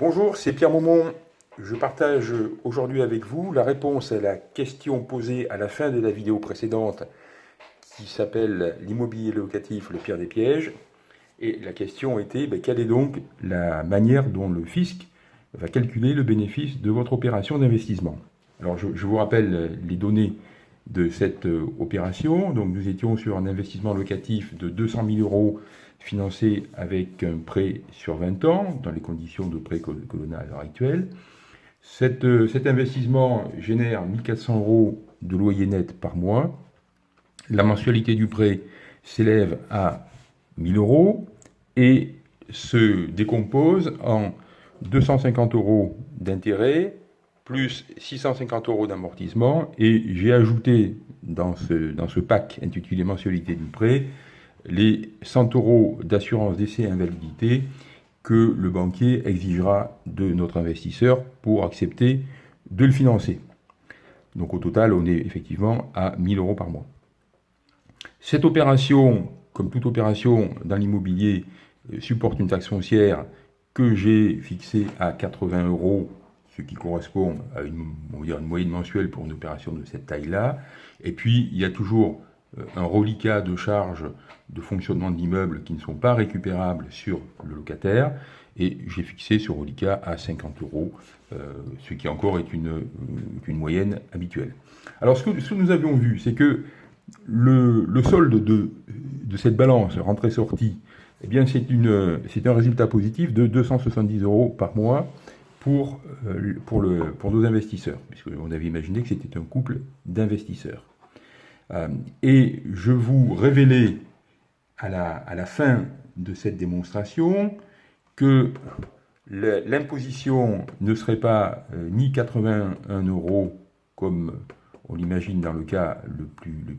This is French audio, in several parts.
Bonjour, c'est Pierre Maumont. Je partage aujourd'hui avec vous la réponse à la question posée à la fin de la vidéo précédente qui s'appelle L'immobilier locatif, le pire des pièges. Et la question était, ben, quelle est donc la manière dont le fisc va calculer le bénéfice de votre opération d'investissement? Alors je, vous rappelle les données de cette euh, opération. Donc nous étions sur un investissement locatif de 200 000 euros financé avec un prêt sur 20 ans, dans les conditions de prêt que, l'on a à l'heure actuelle. Euh, cet investissement génère 1400 euros de loyer net par mois. La mensualité du prêt s'élève à 1000 euros et se décompose en 250 euros d'intérêt, plus 650 euros d'amortissement, et j'ai ajouté dans ce, dans ce pack intitulé mensualité du prêt les 100 euros d'assurance d'essai invalidité que le banquier exigera de notre investisseur pour accepter de le financer. Donc au total, on est effectivement à 1000 euros par mois. Cette opération, comme toute opération dans l'immobilier, euh, supporte une taxe foncière que j'ai fixée à 80 euros ce qui correspond à une, une moyenne mensuelle pour une opération de cette taille-là. Et puis, il y a toujours un reliquat de charges de fonctionnement de l'immeuble qui ne sont pas récupérables sur le locataire, et j'ai fixé ce reliquat à 50 euros, euh, ce qui encore est une, une moyenne habituelle. Alors, ce que, nous avions vu, c'est que le, solde de, cette balance rentrée-sortie, eh bien, c'est un résultat positif de 270 euros par mois, pour, euh, pour nos investisseurs, puisqu'on avait imaginé que c'était un couple d'investisseurs. Euh, et je vous révélais à la, fin de cette démonstration que l'imposition ne serait pas euh, ni 81 euros comme on l'imagine dans le cas le plus,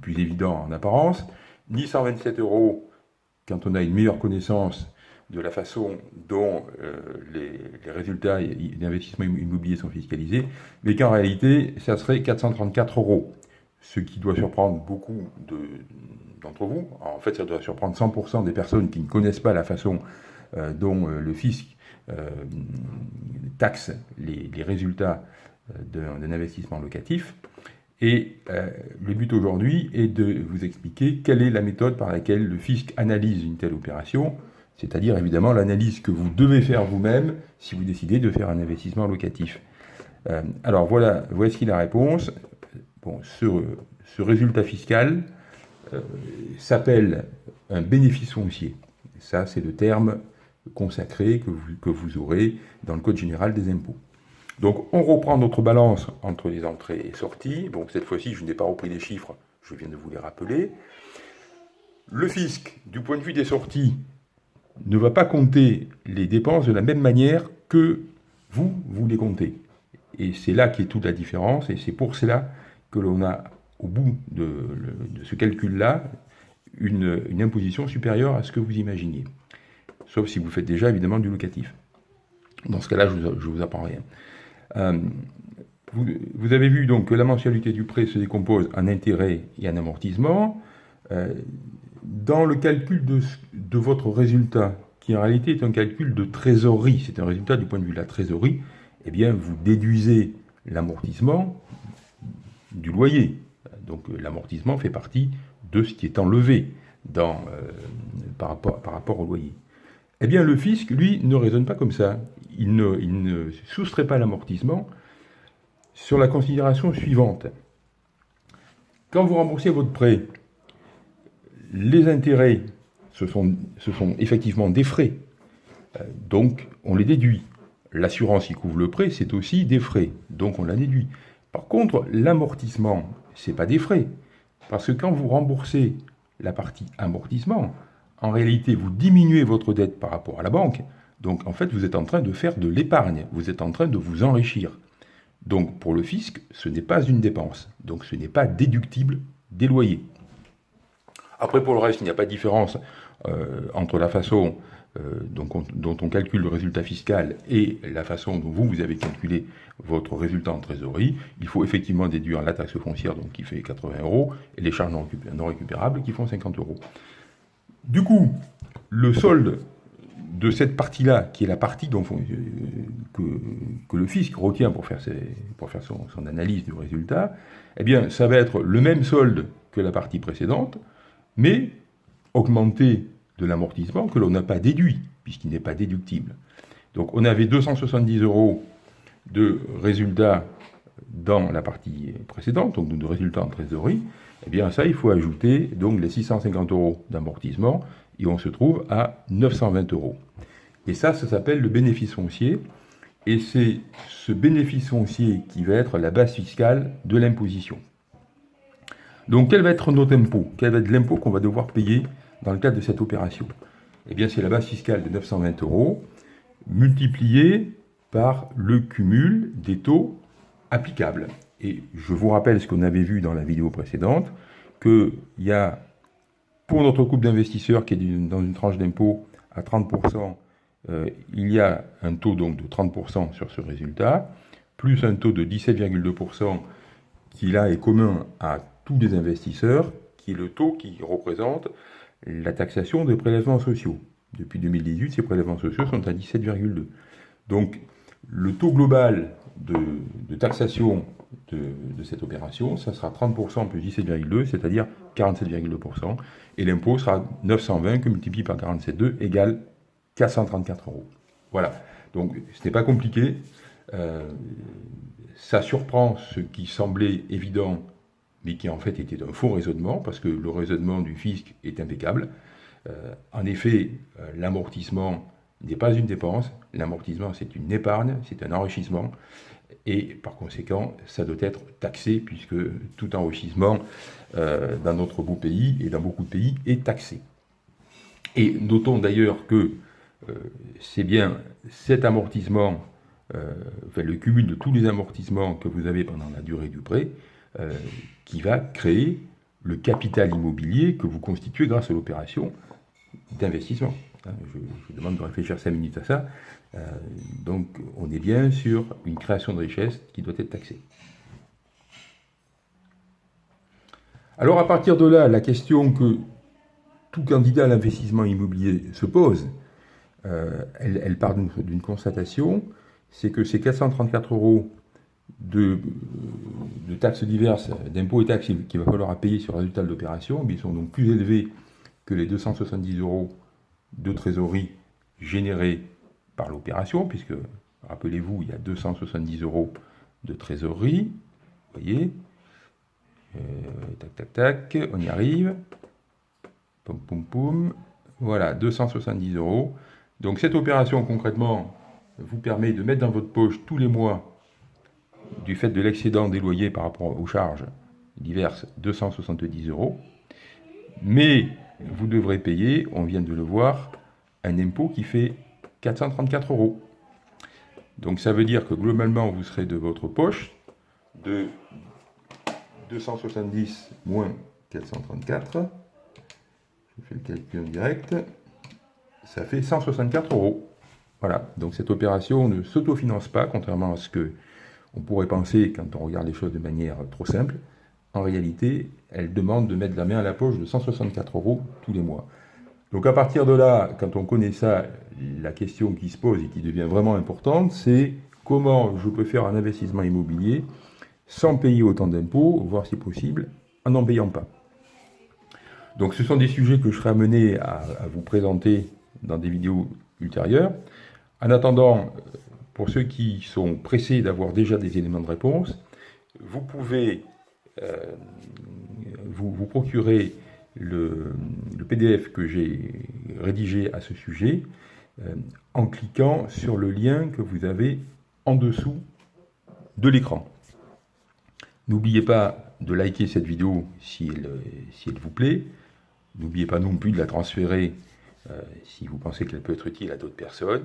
plus évident en apparence, ni 127 euros quand on a une meilleure connaissance de la façon dont euh, les, résultats d'investissement immobilier sont fiscalisés, mais qu'en réalité, ça serait 434 euros, ce qui doit surprendre beaucoup d'entre vous. En fait, ça doit surprendre 100% des personnes qui ne connaissent pas la façon euh, dont euh, le fisc taxe les, les résultats d'un investissement locatif. Et le but aujourd'hui est de vous expliquer quelle est la méthode par laquelle le fisc analyse une telle opération, c'est-à-dire évidemment l'analyse que vous devez faire vous-même si vous décidez de faire un investissement locatif. Euh, alors voilà, voici la réponse. Bon, ce, résultat fiscal euh, s'appelle un bénéfice foncier. Ça, c'est le terme consacré que vous, que vous aurez dans le Code général des impôts. Donc on reprend notre balance entre les entrées et sorties. Bon, cette fois-ci, je n'ai pas repris les chiffres, je viens de vous les rappeler. Le fisc, du point de vue des sorties, ne va pas compter les dépenses de la même manière que vous, vous les comptez. Et c'est là qui est toute la différence, et c'est pour cela que l'on a, au bout de, ce calcul-là, une, imposition supérieure à ce que vous imaginiez. Sauf si vous faites déjà, évidemment, du locatif. Dans ce cas-là, je ne vous, apprends rien. Euh, vous, avez vu donc que la mensualité du prêt se décompose en intérêt et en amortissement. Euh, dans le calcul de, votre résultat, qui en réalité est un calcul de trésorerie, c'est un résultat du point de vue de la trésorerie, eh bien, vous déduisez l'amortissement du loyer. Donc, euh, l'amortissement fait partie de ce qui est enlevé dans, euh, par, rapport, au loyer. Eh bien, le fisc, lui, ne raisonne pas comme ça. Il ne, il ne soustrait pas l'amortissement sur la considération suivante. Quand vous remboursez votre prêt, les intérêts, ce sont, effectivement des frais. Euh, donc, on les déduit. L'assurance qui couvre le prêt, c'est aussi des frais. Donc, on la déduit. Par contre, l'amortissement, ce n'est pas des frais. Parce que quand vous remboursez la partie amortissement, en réalité, vous diminuez votre dette par rapport à la banque. Donc, en fait, vous êtes en train de faire de l'épargne. Vous êtes en train de vous enrichir. Donc, pour le fisc, ce n'est pas une dépense. Donc, ce n'est pas déductible des loyers. Après, pour le reste, il n'y a pas de différence euh, entre la façon euh, dont, on, calcule le résultat fiscal et la façon dont vous, vous avez calculé votre résultat en trésorerie. Il faut effectivement déduire la taxe foncière, donc qui fait 80 euros, et les charges non récupérables qui font 50 euros. Du coup, le solde de cette partie-là, qui est la partie dont, que, le fisc retient pour faire, ses, pour faire son, son, analyse du résultat, eh bien, ça va être le même solde que la partie précédente, mais augmenté de l'amortissement que l'on n'a pas déduit, puisqu'il n'est pas déductible. Donc on avait 270 euros de résultats dans la partie précédente, donc de résultats en trésorerie, eh bien ça, il faut ajouter donc les 650 euros d'amortissement, et on se trouve à 920 euros. Et ça, ça s'appelle le bénéfice foncier, et c'est ce bénéfice foncier qui va être la base fiscale de l'imposition. Donc quel va être notre impôt? Quel va être l'impôt qu'on va devoir payer dans le cadre de cette opération Eh bien c'est la base fiscale de 920 euros, multipliée par le cumul des taux applicables. Et je vous rappelle ce qu'on avait vu dans la vidéo précédente, qu'il y a, pour notre couple d'investisseurs qui est dans une tranche d'impôt à 30%, euh, il y a un taux donc de 30% sur ce résultat, plus un taux de 17,2% qui là est commun à tous les investisseurs, qui est le taux qui représente la taxation des prélèvements sociaux. Depuis 2018, ces prélèvements sociaux sont à 17,2. Donc le taux global de, taxation de, cette opération, ça sera 30% plus 17,2, c'est-à-dire 47,2%, et l'impôt sera 920 que multiplié par 47,2 égale 434 euros. Voilà, donc ce n'est pas compliqué, euh, ça surprend ce qui semblait évident, mais qui en fait était un faux raisonnement, parce que le raisonnement du fisc est impeccable. Euh, en effet, euh, l'amortissement n'est pas une dépense, l'amortissement c'est une épargne, c'est un enrichissement, et par conséquent, ça doit être taxé, puisque tout enrichissement euh, dans notre beau pays et dans beaucoup de pays est taxé. Et notons d'ailleurs que c'est bien cet amortissement, euh, le cumul de tous les amortissements que vous avez pendant la durée du prêt, qui va créer le capital immobilier que vous constituez grâce à l'opération d'investissement. Hein, je, vous demande de réfléchir 5 minutes à ça. Euh, donc on est bien sur une création de richesse qui doit être taxée. Alors à partir de là, la question que tout candidat à l'investissement immobilier se pose, euh, elle, part d'une constatation, c'est que ces 434 euros de, de taxes diverses, d'impôts et taxes qu'il va falloir payer sur le résultat de l'opération, ils sont donc plus élevés que les 270 euros de trésorerie générés par l'opération, puisque, rappelez-vous, il y a 270 euros de trésorerie. Vous voyez euh, Tac, tac, tac, on y arrive. Poum, poum, poum. Voilà, 270 euros. Donc cette opération, concrètement, vous permet de mettre dans votre poche tous les mois, du fait de l'excédent des loyers par rapport aux charges diverses, 270 euros. Mais vous devrez payer, on vient de le voir, un impôt qui fait 434 euros. Donc ça veut dire que globalement, vous serez de votre poche de 270 moins 434. Je fais le calcul en direct. Ça fait 164 euros. Voilà, donc cette opération ne s'autofinance pas, contrairement à ce que on pourrait penser quand on regarde les choses de manière trop simple. En réalité, elle demande de mettre la main à la poche de 164 euros tous les mois. Donc à partir de là, quand on connaît ça, la question qui se pose et qui devient vraiment importante, c'est comment je peux faire un investissement immobilier sans payer autant d'impôts, voire si possible, en n'en payant pas. Donc ce sont des sujets que je serai amené à, vous présenter dans des vidéos ultérieures. En attendant, pour ceux qui sont pressés d'avoir déjà des éléments de réponse, vous pouvez euh, vous, procurer le, PDF que j'ai rédigé à ce sujet euh, en cliquant sur le lien que vous avez en dessous de l'écran. N'oubliez pas de liker cette vidéo si elle, si elle vous plaît. N'oubliez pas non plus de la transférer euh, si vous pensez qu'elle peut être utile à d'autres personnes.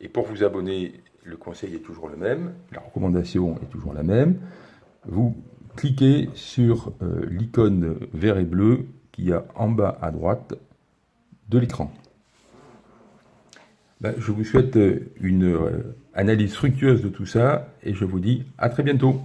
Et pour vous abonner, le conseil est toujours le même, la recommandation est toujours la même. Vous cliquez sur euh, l'icône vert et bleu qu'il y a en bas à droite de l'écran. Ben, je vous souhaite une euh, analyse fructueuse de tout ça et je vous dis à très bientôt.